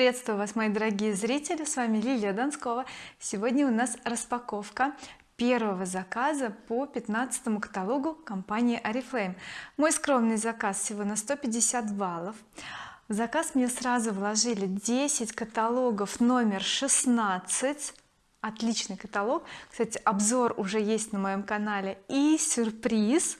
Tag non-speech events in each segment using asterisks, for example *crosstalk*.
приветствую вас мои дорогие зрители. С вами Лилия Донскова. Сегодня у нас распаковка первого заказа по 15 каталогу компании oriflame. Мой скромный заказ всего на 150 баллов. В заказ мне сразу вложили 10 каталогов номер 16 отличный каталог. Кстати обзор уже есть на моем канале. И сюрприз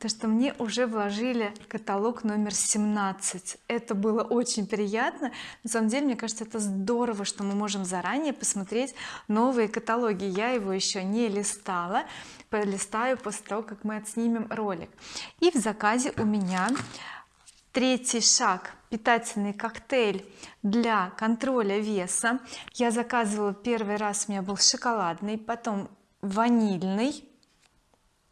то что мне уже вложили каталог номер 17 это было очень приятно. На самом деле мне кажется это здорово что мы можем заранее посмотреть новые каталоги. Я его еще не листала полистаю после того как мы отснимем ролик. И в заказе у меня третий шаг питательный коктейль для контроля веса. Я заказывала первый раз у меня был шоколадный потом ванильный.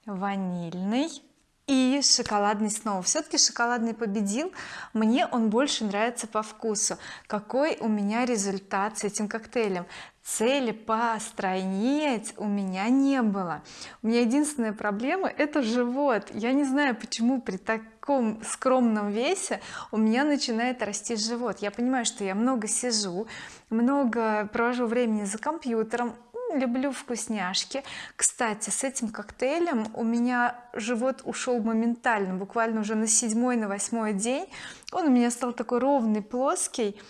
Ванильный и шоколадный снова. Все-таки шоколадный победил. Мне он больше нравится по вкусу. Какой у меня результат с этим коктейлем? Цели постройнеть у меня не было. У меня единственная проблема это живот. Я не знаю почему при таком скромном весе у меня начинает расти живот. Я понимаю что я много сижу много провожу времени за компьютером люблю вкусняшки. Кстати с этим коктейлем у меня живот ушел моментально буквально уже на седьмой на восьмой день. Он у меня стал такой ровный плоский.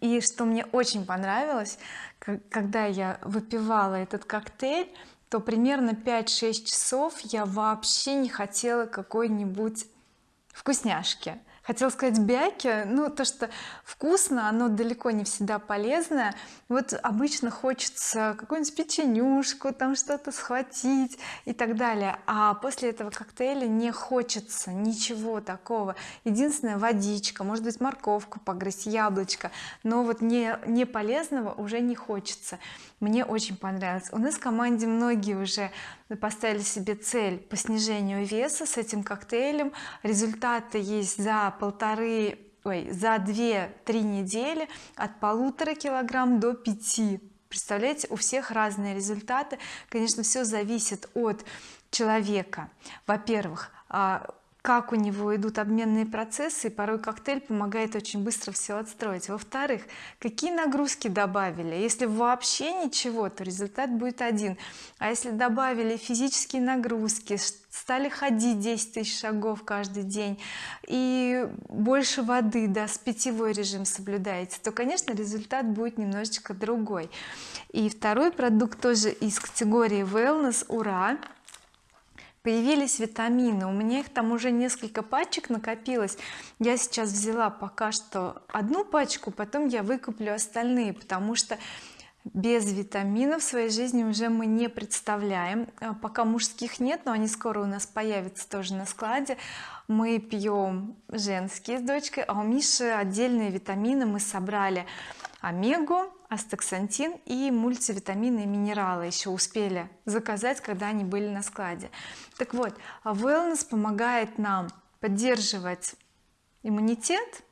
И что мне очень понравилось когда я выпивала этот коктейль то примерно 5-6 часов я вообще не хотела какой-нибудь вкусняшки хотела сказать бяки ну то что вкусно оно далеко не всегда полезное. Вот обычно хочется какую-нибудь печенюшку там что-то схватить и так далее. А после этого коктейля не хочется ничего такого. Единственное водичка может быть морковку погрызть яблочко. Но вот не не полезного уже не хочется. Мне очень понравилось. У нас в команде многие уже поставили себе цель по снижению веса с этим коктейлем. Результаты есть за полторы ой за 2-3 недели от полутора килограмм до 5 представляете у всех разные результаты. Конечно все зависит от человека. Во-первых а, как у него идут обменные процессы и порой коктейль помогает очень быстро все отстроить. Во-вторых какие нагрузки добавили? Если вообще ничего то результат будет один. А если добавили физические нагрузки стали ходить 10 тысяч шагов каждый день и больше воды да с питьевой режим соблюдаете то конечно результат будет немножечко другой. И второй продукт тоже из категории wellness. Ура появились витамины. У меня их там уже несколько пачек накопилось. Я сейчас взяла пока что одну пачку потом я выкуплю остальные потому что без витаминов в своей жизни уже мы не представляем. А, пока мужских нет но они скоро у нас появятся тоже на складе. Мы пьем женские с дочкой а у Миши отдельные витамины. Мы собрали омегу астаксантин и мультивитамины и минералы еще успели заказать когда они были на складе. Так вот wellness помогает нам поддерживать иммунитет.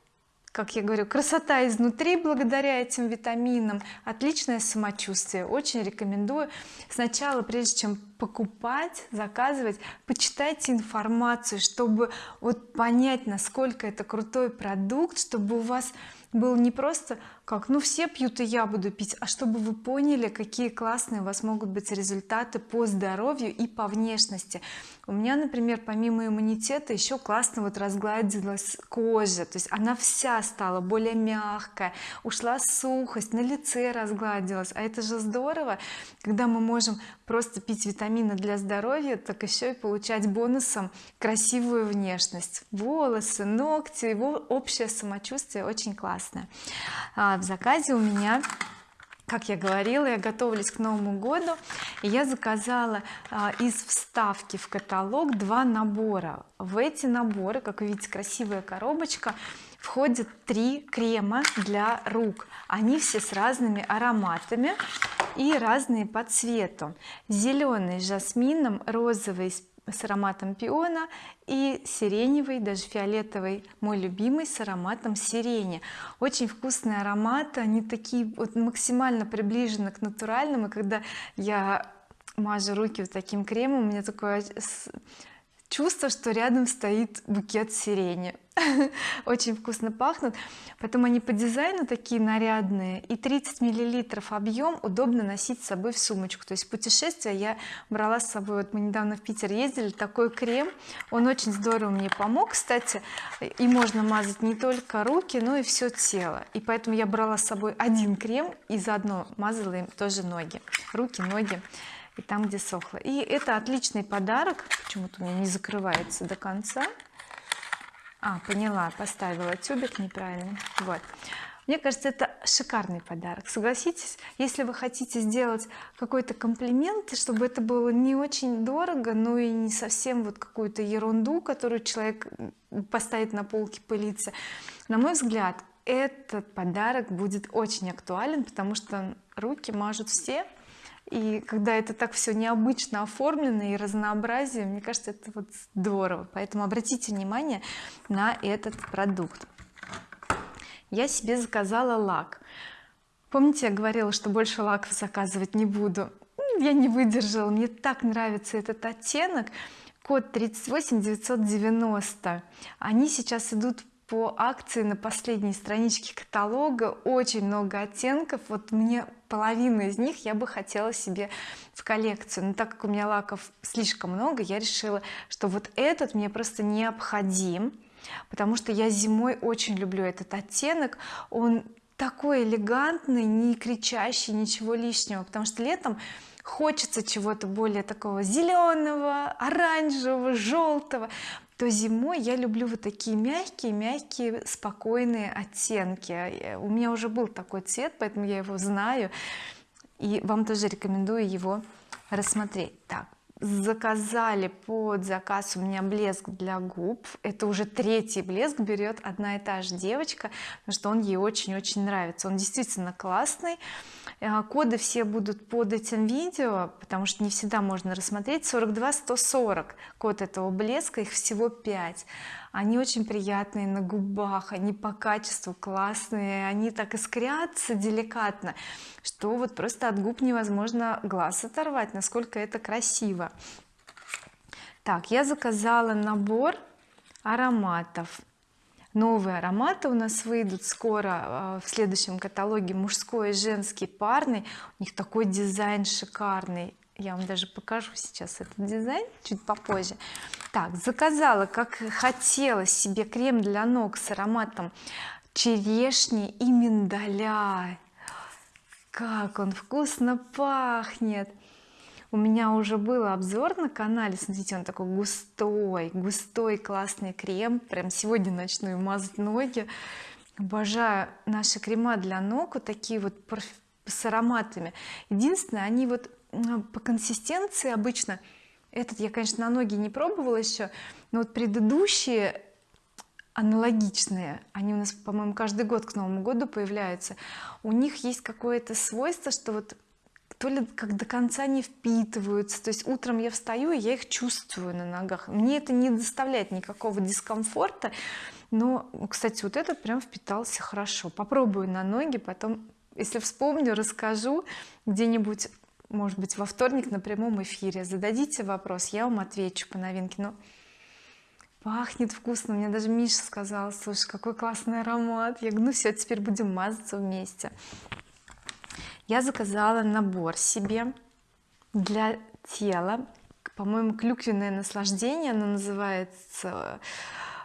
Как я говорю красота изнутри благодаря этим витаминам отличное самочувствие. Очень рекомендую сначала прежде чем покупать заказывать почитайте информацию чтобы вот понять насколько это крутой продукт чтобы у вас был не просто как? Ну все пьют и я буду пить. А чтобы вы поняли какие классные у вас могут быть результаты по здоровью и по внешности. У меня например помимо иммунитета еще классно вот разгладилась кожа. То есть она вся стала более мягкая ушла сухость на лице разгладилась. А это же здорово. Когда мы можем просто пить витамины для здоровья так еще и получать бонусом красивую внешность. Волосы ногти его общее самочувствие очень классное в заказе у меня как я говорила я готовилась к Новому году и я заказала а, из вставки в каталог два набора. В эти наборы как вы видите красивая коробочка входит три крема для рук. Они все с разными ароматами и разные по цвету. Зеленый с жасмином розовый с ароматом пиона и сиреневый даже фиолетовый мой любимый с ароматом сирени. Очень вкусные ароматы они такие вот максимально приближены к натуральным и когда я мажу руки вот таким кремом у меня такое чувство что рядом стоит букет сирени. *laughs* Очень вкусно пахнут. Потом они по дизайну такие нарядные. И 30 миллилитров объем удобно носить с собой в сумочку. То есть путешествие я брала с собой. Вот мы недавно в Питер ездили. Такой крем. Он очень здорово мне помог кстати. И можно мазать не только руки но и все тело. И поэтому я брала с собой один крем и заодно мазала им тоже ноги. Руки ноги и там где сохло. И это отличный подарок. Почему-то у меня не закрывается до конца. А поняла поставила тюбик неправильно. Вот. Мне кажется это шикарный подарок согласитесь? Если вы хотите сделать какой-то комплимент чтобы это было не очень дорого но и не совсем вот какую-то ерунду которую человек поставит на полке пылиться на мой взгляд этот подарок будет очень актуален потому что руки мажут все и когда это так все необычно оформлено и разнообразие мне кажется это вот здорово. Поэтому обратите внимание на этот продукт. Я себе заказала лак. Помните я говорила что больше лаков заказывать не буду? Я не выдержала. Мне так нравится этот оттенок. Код 38 990 они сейчас идут по акции на последней страничке каталога. Очень много оттенков. Вот мне половину из них я бы хотела себе в коллекцию. Но так как у меня лаков слишком много я решила что вот этот мне просто необходим потому что я зимой очень люблю этот оттенок. Он такой элегантный не кричащий ничего лишнего потому что летом хочется чего-то более такого зеленого оранжевого желтого то зимой я люблю вот такие мягкие мягкие спокойные оттенки. У меня уже был такой цвет поэтому я его знаю. И вам тоже рекомендую его рассмотреть. Так заказали под заказ у меня блеск для губ. Это уже третий блеск берет одна и та же девочка потому что он ей очень-очень нравится. Он действительно классный. Э, коды все будут под этим видео потому что не всегда можно рассмотреть. 42 140 код этого блеска их всего 5 они очень приятные на губах они по качеству классные они так искрятся деликатно что вот просто от губ невозможно глаз оторвать насколько это красиво. Так я заказала набор ароматов. Новые ароматы у нас выйдут скоро а, в следующем каталоге мужской и женский парный у них такой дизайн шикарный я вам даже покажу сейчас этот дизайн чуть попозже. Так заказала как хотела себе крем для ног с ароматом черешни и миндаля. Как он вкусно пахнет! У меня уже был обзор на канале. Смотрите он такой густой густой классный крем. Прям сегодня начну мазать ноги. Обожаю наши крема для ног вот такие вот с ароматами. Единственное они вот по консистенции обычно этот я конечно на ноги не пробовала еще но вот предыдущие аналогичные они у нас по-моему каждый год к Новому году появляются у них есть какое-то свойство что вот то ли как до конца не впитываются то есть утром я встаю и я их чувствую на ногах. Мне это не доставляет никакого дискомфорта но кстати вот этот прям впитался хорошо. Попробую на ноги потом если вспомню расскажу где-нибудь может быть во вторник на прямом эфире. Зададите вопрос я вам отвечу по новинке. Но пахнет вкусно мне даже Миша сказал слушай какой классный аромат я говорю ну все теперь будем мазаться вместе я заказала набор себе для тела по-моему клюквенное наслаждение оно называется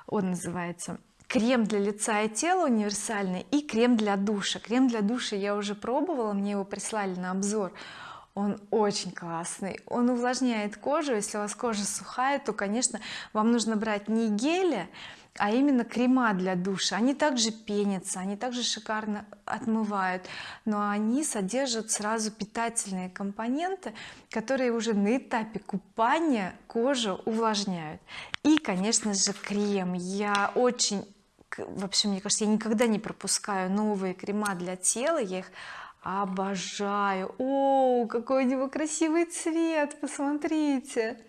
он называется крем для лица и тела универсальный и крем для душа. Крем для душа я уже пробовала мне его прислали на обзор он очень классный. Он увлажняет кожу. Если у вас кожа сухая то конечно вам нужно брать не гели а именно крема для душа. Они также пенятся они также шикарно отмывают. Но они содержат сразу питательные компоненты которые уже на этапе купания кожу увлажняют. И конечно же крем. Я очень вообще мне кажется я никогда не пропускаю новые крема для тела. Я их обожаю. О какой у него красивый цвет посмотрите.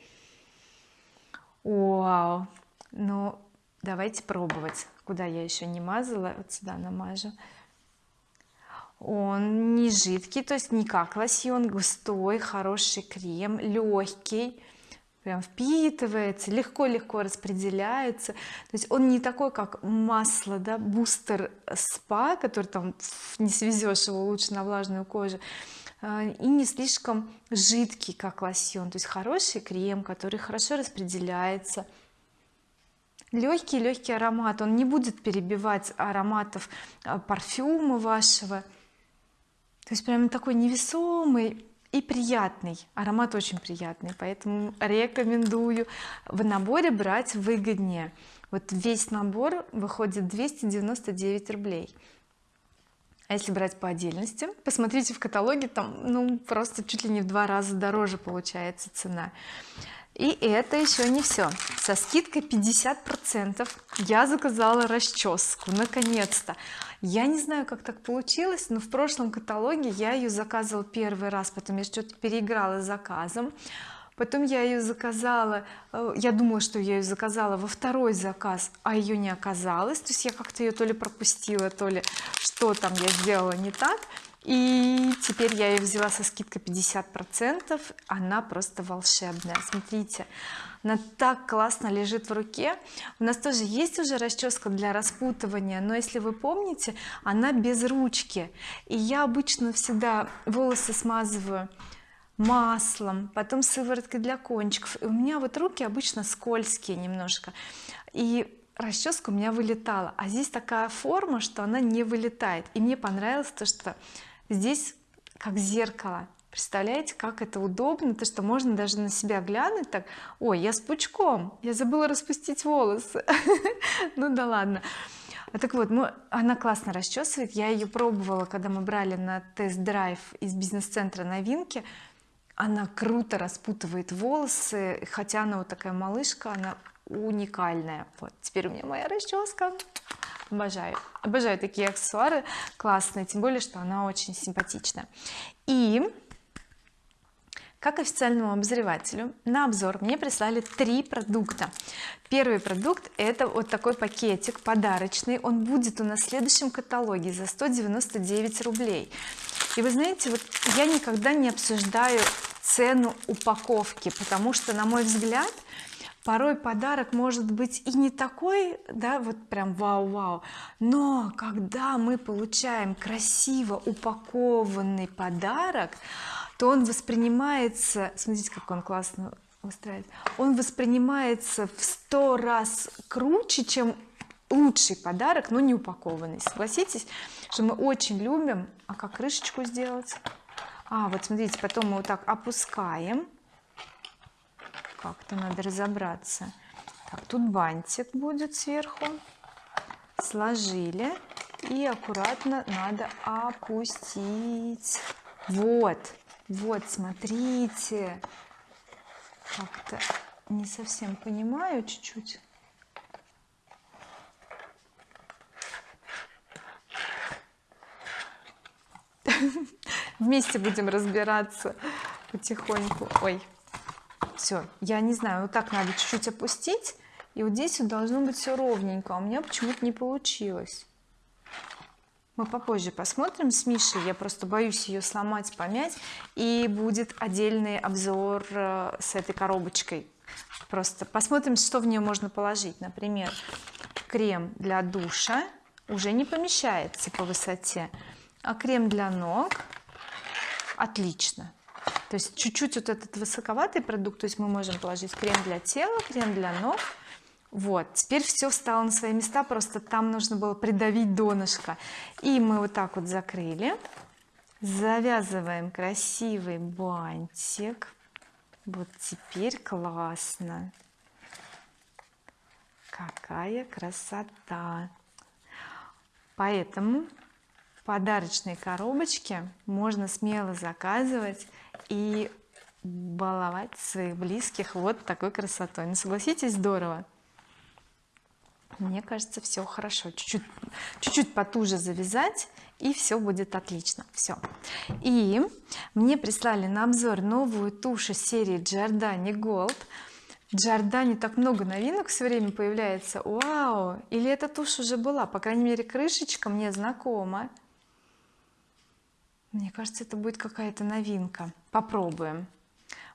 Вау. Ну давайте пробовать куда я еще не мазала вот сюда намажу. Он не жидкий то есть не как лосьон густой хороший крем легкий прям впитывается легко-легко распределяется. То есть он не такой как масло да бустер спа который там не свезешь его лучше на влажную кожу а, и не слишком жидкий как лосьон. То есть хороший крем который хорошо распределяется. Легкий легкий аромат. Он не будет перебивать ароматов а, парфюма вашего. То есть прям такой невесомый и приятный аромат очень приятный поэтому рекомендую в наборе брать выгоднее. Вот весь набор выходит 299 рублей. А если брать по отдельности посмотрите в каталоге там ну просто чуть ли не в два раза дороже получается цена и это еще не все со скидкой 50 процентов я заказала расческу наконец-то. Я не знаю как так получилось но в прошлом каталоге я ее заказывала первый раз потом я что-то переиграла с заказом. Потом я ее заказала э, я думала что я ее заказала во второй заказ а ее не оказалось. То есть я как-то ее то ли пропустила то ли что там я сделала не так и теперь я ее взяла со скидкой 50 процентов. Она просто волшебная. Смотрите она так классно лежит в руке. У нас тоже есть уже расческа для распутывания но если вы помните она без ручки. И я обычно всегда волосы смазываю маслом потом сывороткой для кончиков. И у меня вот руки обычно скользкие немножко. И расческа у меня вылетала. А здесь такая форма что она не вылетает. И мне понравилось то что здесь как зеркало. Представляете как это удобно то что можно даже на себя глянуть так ой я с пучком я забыла распустить волосы *laughs* ну да ладно. А так вот мы, она классно расчесывает. Я ее пробовала когда мы брали на тест-драйв из бизнес-центра новинки. Она круто распутывает волосы хотя она вот такая малышка она уникальная. Вот теперь у меня моя расческа обожаю. Обожаю такие аксессуары классные тем более что она очень симпатичная. И как официальному обозревателю на обзор мне прислали три продукта. Первый продукт это вот такой пакетик подарочный. Он будет у нас в следующем каталоге за 199 рублей. И вы знаете вот я никогда не обсуждаю цену упаковки потому что на мой взгляд порой подарок может быть и не такой да вот прям вау-вау но когда мы получаем красиво упакованный подарок то он воспринимается смотрите как он классно выстраивает он воспринимается в сто раз круче чем лучший подарок но не упакованный. Согласитесь что мы очень любим а как крышечку сделать? А вот смотрите потом мы вот так опускаем как-то надо разобраться. Так тут бантик будет сверху. Сложили. И аккуратно надо опустить. Вот вот смотрите. Как-то не совсем понимаю чуть-чуть. *laughs* Вместе будем разбираться потихоньку. Ой все я не знаю вот так надо чуть-чуть опустить и вот здесь вот должно быть все ровненько а у меня почему-то не получилось. Мы попозже посмотрим с Мишей я просто боюсь ее сломать помять и будет отдельный обзор э, с этой коробочкой. Просто посмотрим что в нее можно положить. Например крем для душа уже не помещается по высоте а крем для ног отлично то есть чуть-чуть вот этот высоковатый продукт то есть мы можем положить крем для тела крем для ног. Вот теперь все встало на свои места просто там нужно было придавить донышко. И мы вот так вот закрыли. Завязываем красивый бантик. Вот теперь классно. Какая красота! Поэтому подарочные коробочки можно смело заказывать и баловать своих близких вот такой красотой. Ну согласитесь здорово. Мне кажется все хорошо. Чуть-чуть потуже завязать и все будет отлично. Все и мне прислали на обзор новую тушь из серии Giordani Gold Giordani так много новинок все время появляется. Вау! Или эта тушь уже была? По крайней мере крышечка мне знакома мне кажется это будет какая-то новинка. Попробуем.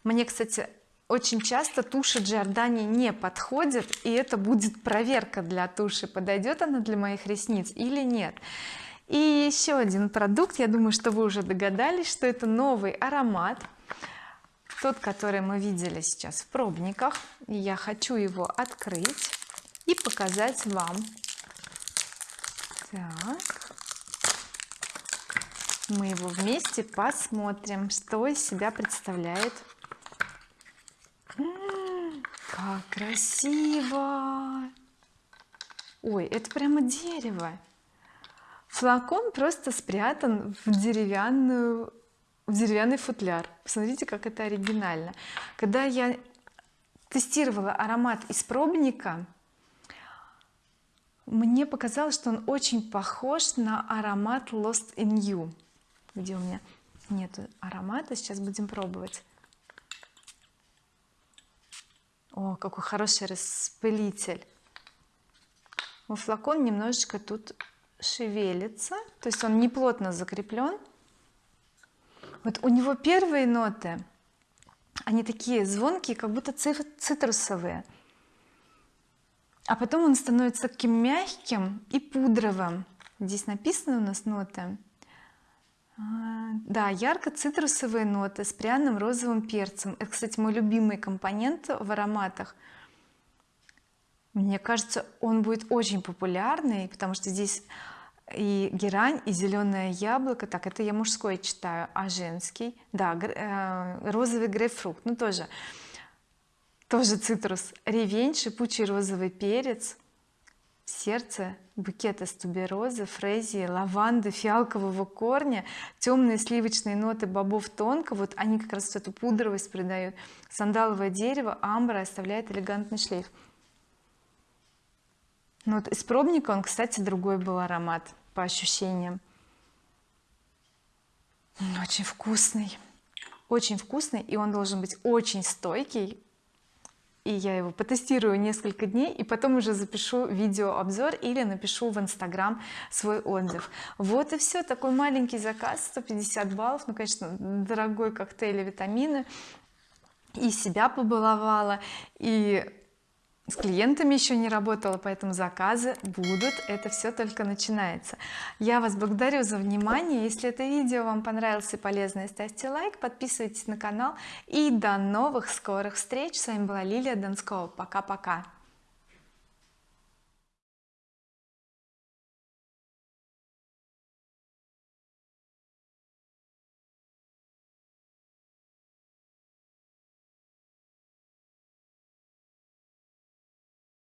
Мне кстати очень часто туши Giordani не подходит и это будет проверка для туши подойдет она для моих ресниц или нет. И еще один продукт. Я думаю что вы уже догадались что это новый аромат. Тот который мы видели сейчас в пробниках. Я хочу его открыть и показать вам. Так мы его вместе посмотрим что из себя представляет. Как красиво! Ой это прямо дерево. Флакон просто спрятан в деревянную в деревянный футляр. Посмотрите как это оригинально. Когда я тестировала аромат из пробника мне показалось что он очень похож на аромат Lost in You где у меня нету аромата. Сейчас будем пробовать. О какой хороший распылитель. У флакон немножечко тут шевелится то есть он не плотно закреплен. Вот у него первые ноты они такие звонкие как будто цитрусовые. А потом он становится таким мягким и пудровым. Здесь написано у нас ноты да ярко-цитрусовые ноты с пряным розовым перцем. Это кстати мой любимый компонент в ароматах. Мне кажется он будет очень популярный потому что здесь и герань и зеленое яблоко. Так это я мужской читаю а женский? Да э, розовый грейпфрут. Ну тоже тоже цитрус. Ревень шипучий розовый перец. Сердце букет из туберозы фрезии лаванды фиалкового корня темные сливочные ноты бобов тонко. Вот они как раз эту пудровость придают. Сандаловое дерево амбра оставляет элегантный шлейф. Ну вот из пробника он кстати другой был аромат по ощущениям. Очень вкусный. Очень вкусный и он должен быть очень стойкий и я его потестирую несколько дней и потом уже запишу видеообзор или напишу в инстаграм свой отзыв. Вот и все такой маленький заказ 150 баллов ну конечно дорогой коктейль витамины. И себя побаловала и с клиентами еще не работала поэтому заказы будут это все только начинается. Я вас благодарю за внимание. Если это видео вам понравилось и полезно ставьте лайк подписывайтесь на канал. И до новых скорых встреч. С вами была Лилия Донскова пока-пока